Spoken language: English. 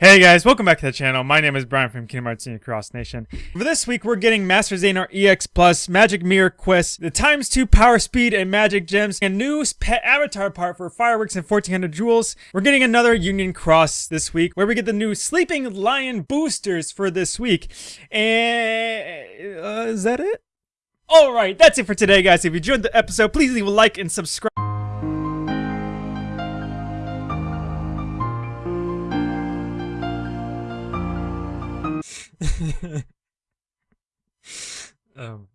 Hey guys, welcome back to the channel. My name is Brian from Kingdom Hearts Union Cross Nation. For this week, we're getting Master Xehanort EX Plus, Magic Mirror Quest, the times 2 Power Speed and Magic Gems, and new pet avatar part for Fireworks and 1400 Jewels. We're getting another Union Cross this week, where we get the new Sleeping Lion boosters for this week. And... Uh, is that it? Alright, that's it for today, guys. If you enjoyed the episode, please leave a like and subscribe. um